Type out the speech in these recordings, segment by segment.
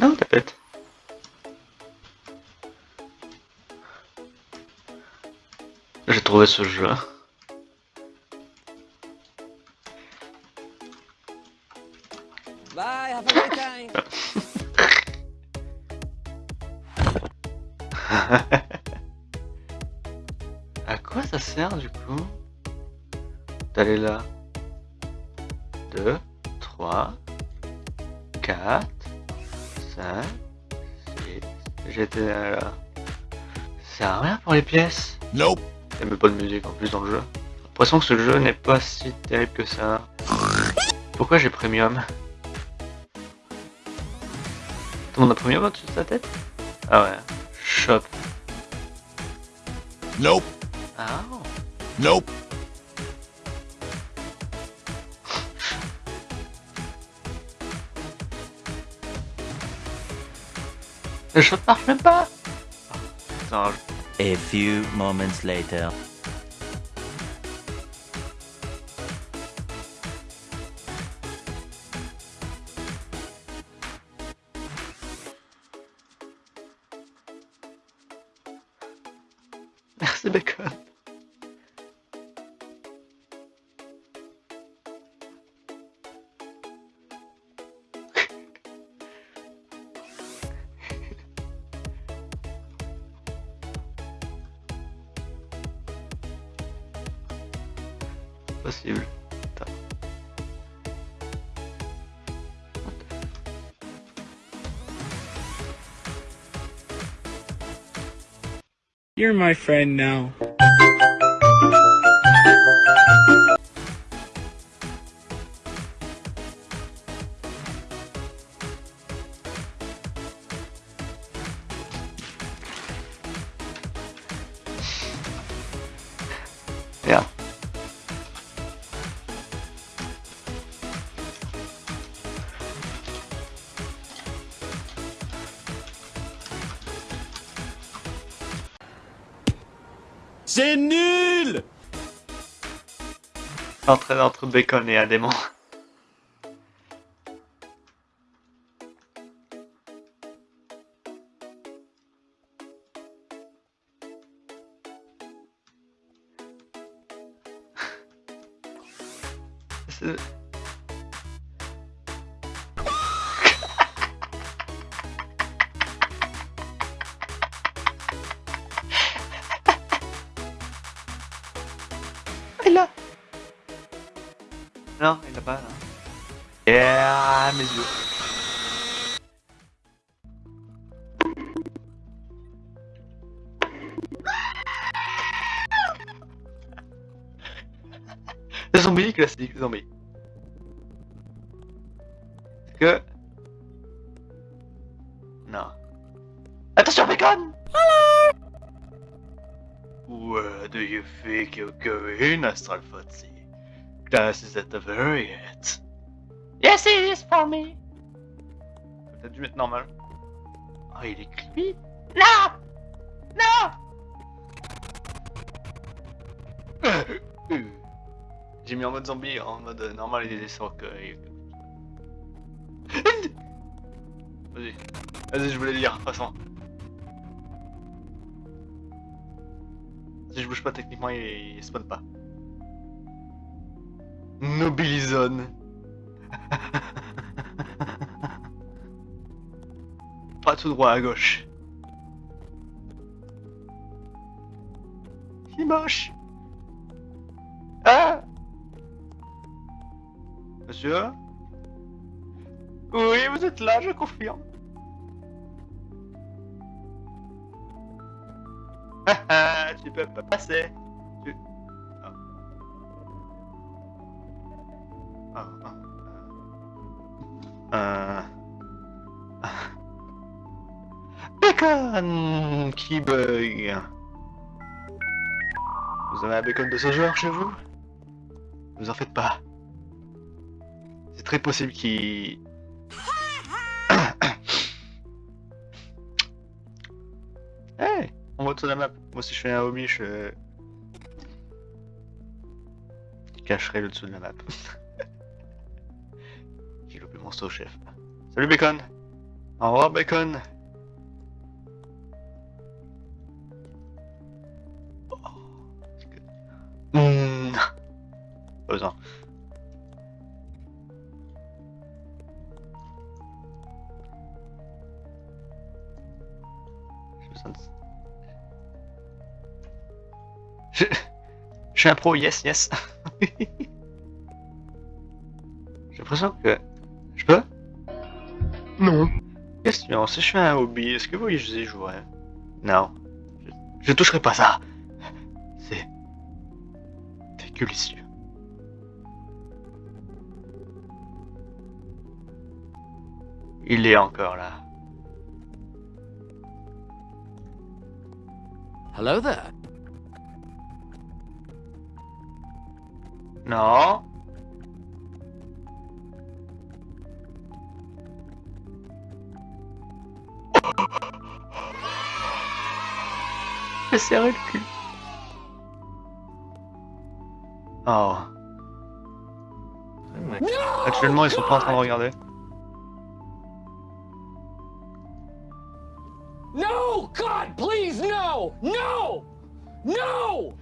Non, t'inquiète. J'ai trouvé ce jeu. Bye, have a great time. à quoi ça sert du coup D'aller là? 2, 3, 4, 5, 6. J'étais là. Ça sert à rien pour les pièces. Nope. Il a même pas de musique en plus dans le jeu. J'ai l'impression que ce jeu n'est pas si terrible que ça. Pourquoi j'ai premium? Tout le monde a premium au-dessus de sa tête? Ah ouais. Shop. Nope. Ah. Nope. Le shop marche même pas Non, A few moments later. Merci Bacon. You're my friend now. C'est nul L'entraide entre Bacon et Adémon. C'est- Non, il l'a pas là. Yeah, mes yeux. Les zombies classiques, les zombies. Est-ce que... Non. Attention, bacon Where do you think you're going, Astral? Class is at the very end. Yes, it is for me. T'as dû mettre normal. Oh, il est creepy. Non Non J'ai mis en mode zombie, en mode normal, il est sans que... Vas-y. Vas-y, je voulais le dire, de toute façon. Si je bouge pas techniquement, il, il spawn pas. Nobilizone. pas tout droit à gauche. Il est moche. Ah Monsieur? Oui, vous êtes là, je confirme. Ah, tu peux pas passer. Euh... Bacon qui bug. Vous avez un bacon de ce genre chez vous? Vous en faites pas. C'est très possible qu'il... hey On vote sur la map. Moi si je fais un homie, je... je cacherai le dessous de la map. Saut chef. Salut Bacon Au revoir, Bacon. Oh, Hmm, Je... Je suis un pro, yes, yes. J'ai l'impression que... Je peux? Non. Question, si je fais un hobby, est-ce que vous y jouerez Non. Je, je toucherai pas ça. C'est... délicieux. Il est encore là. Hello there. Non. J'ai serré le cul. Oh. Actuellement, ils sont pas en train de regarder. No! God, please, no! No! No!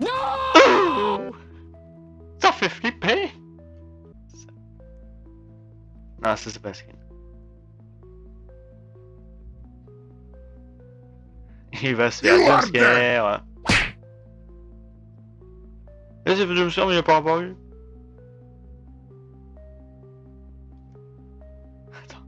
No! Ça fait flipper Non, ça c'est pas skin. Il va se faire jumpscare. Eh, c'est fait jumpscare mais il a pas apparu. Attends.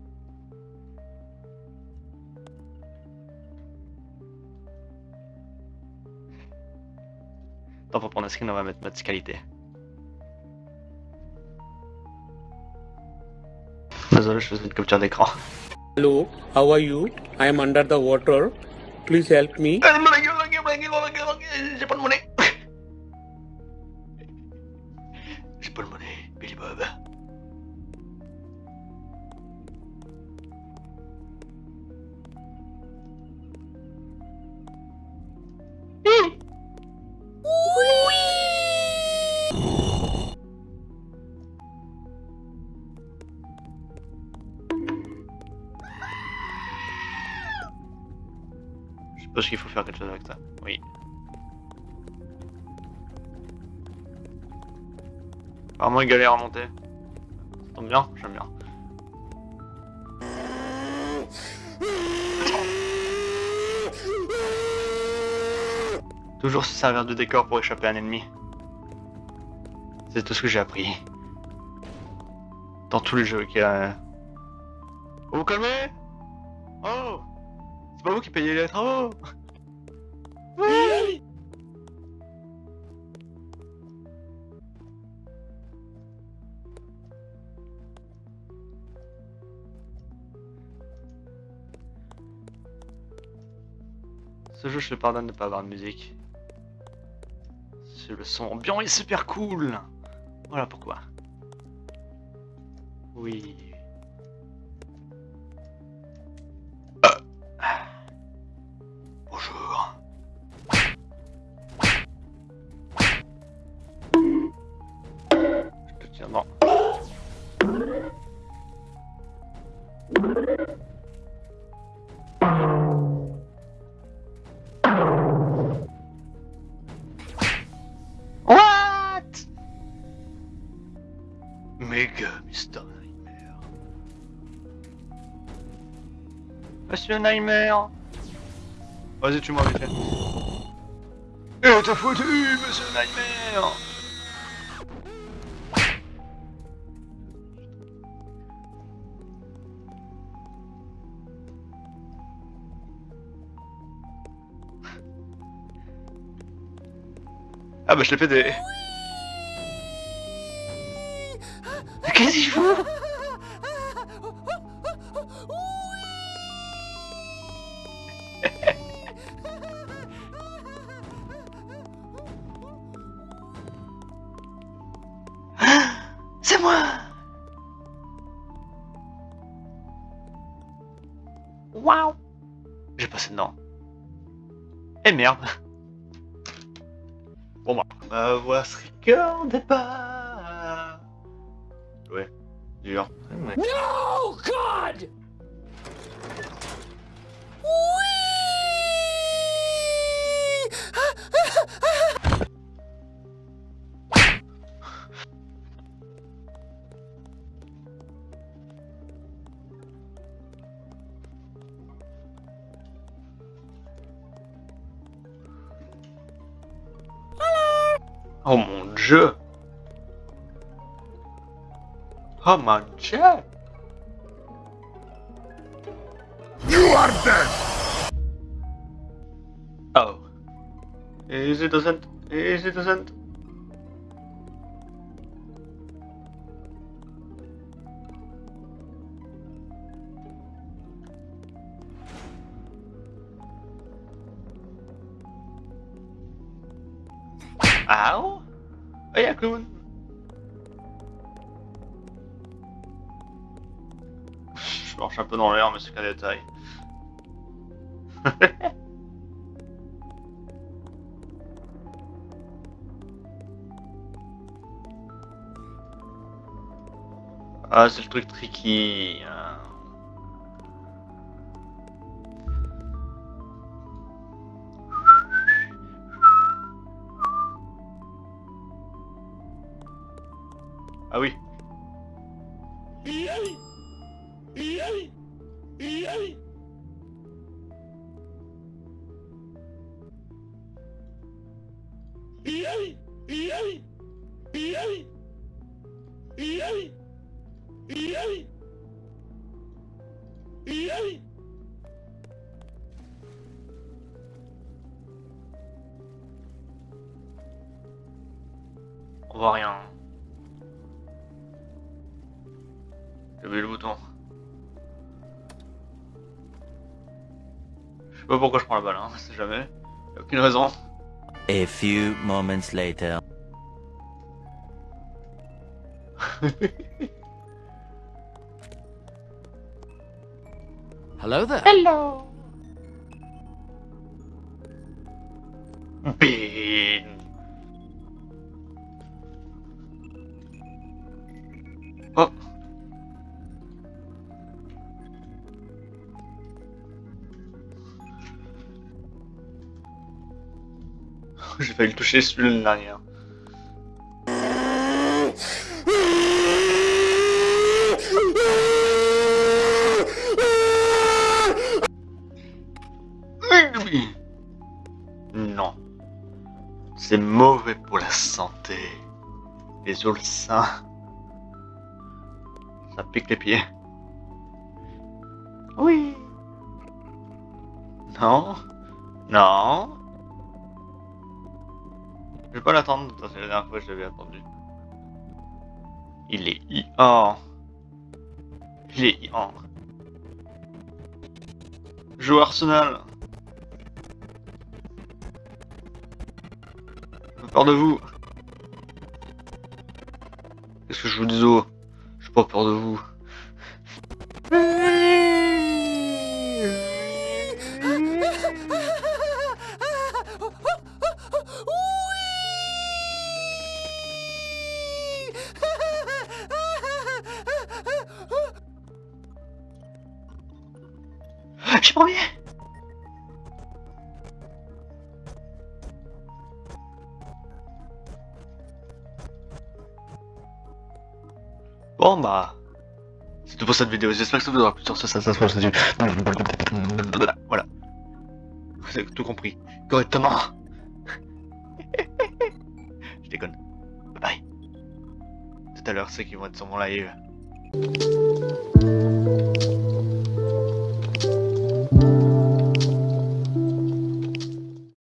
Attends, pour prendre un screen, on va mettre mode qualité. Désolé, je faisais une capture d'écran. Hello, how are you? I am under the water. Please help me. Suppose qu'il faut faire quelque chose avec ça. Oui. Apparemment, il galère à monter. Ça tombe bien, j'aime bien. Toujours se servir de décor pour échapper à un ennemi. C'est tout ce que j'ai appris. Dans tous les jeux qu'il y a. Vous vous calmez? Oh pas vous qui payez les travaux Oui Ce jeu, je te pardonne de ne pas avoir de musique. Le son ambiant est super cool Voilà pourquoi. Oui. Monsieur Nightmare. Vas-y, tu m'as vite fait. Eh, t'as foutu, Monsieur Nightmare. Ah bah je l'ai fait des... Mais Qu'est-ce qu'il fout merde Bon bah, ma voix se recorde pas Ouais, dur. No! God! Oh mon dieu Oh mon dieu You are dead! Oh. Is Easy doesn't. Easy doesn't. Oh yeah, clown. Je marche un peu dans l'air, mais c'est qu'un détail. Ah, c'est le truc tricky. hein. On voit rien. Oublié le bouton. Je sais pas pourquoi je prends la balle, hein, c'est jamais. Y a aucune raison. A few moments later. Hello there. Hello. Bean. Oh. J'ai failli le toucher celui de l'arrière. Non. Les ulcins. Ça pique les pieds. Oui. Non. Non. Je vais pas l'attendre, c'est la dernière fois que je l'avais attendu. Il est i- Oh. Il est i- oh. Joue Arsenal. Peur de vous. Je vous dis oh J'ai pas peur de vous. Je suis premier Bon bah... C'est tout pour cette vidéo, j'espère que ça vous aura plu sur ce, ça, ça, ça, ça, ça, Voilà. Vous avez tout compris. Correctement. Je déconne. Bye bye. Tout à l'heure, ceux qui vont être sur mon live.